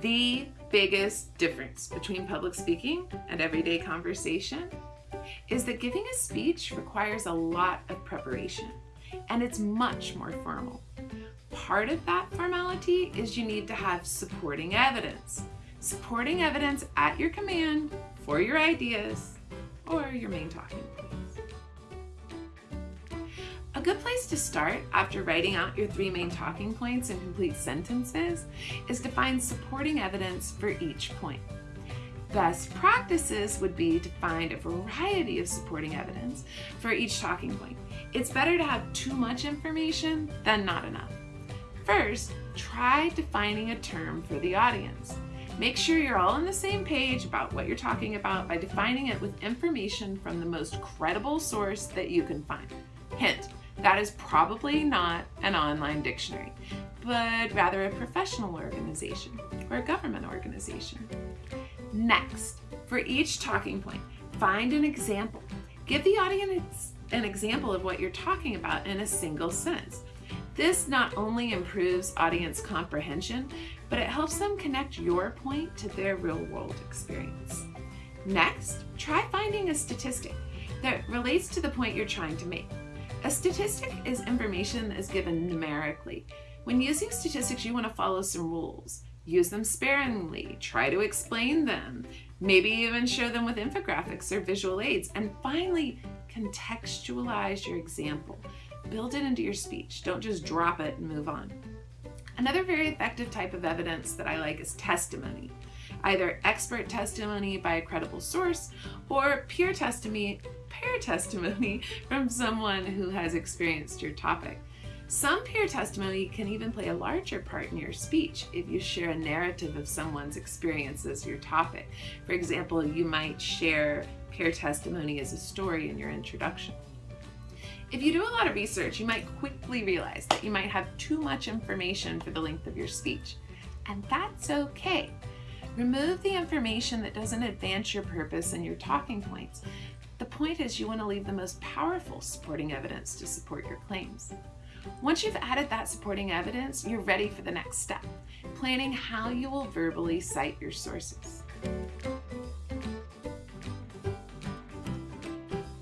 The biggest difference between public speaking and everyday conversation is that giving a speech requires a lot of preparation and it's much more formal. Part of that formality is you need to have supporting evidence. Supporting evidence at your command for your ideas or your main talking. A good place to start after writing out your three main talking points in complete sentences is to find supporting evidence for each point. Best practices would be to find a variety of supporting evidence for each talking point. It's better to have too much information than not enough. First, try defining a term for the audience. Make sure you're all on the same page about what you're talking about by defining it with information from the most credible source that you can find. Hint, that is probably not an online dictionary, but rather a professional organization or a government organization. Next, for each talking point, find an example. Give the audience an example of what you're talking about in a single sentence. This not only improves audience comprehension, but it helps them connect your point to their real world experience. Next, try finding a statistic that relates to the point you're trying to make. A statistic is information that is given numerically. When using statistics, you want to follow some rules. Use them sparingly, try to explain them, maybe even show them with infographics or visual aids, and finally, contextualize your example. Build it into your speech. Don't just drop it and move on. Another very effective type of evidence that I like is testimony. Either expert testimony by a credible source or peer testimony, peer testimony from someone who has experienced your topic. Some peer testimony can even play a larger part in your speech if you share a narrative of someone's experience as your topic. For example, you might share peer testimony as a story in your introduction. If you do a lot of research, you might quickly realize that you might have too much information for the length of your speech, and that's okay. Remove the information that doesn't advance your purpose and your talking points. The point is you want to leave the most powerful supporting evidence to support your claims. Once you've added that supporting evidence, you're ready for the next step, planning how you will verbally cite your sources.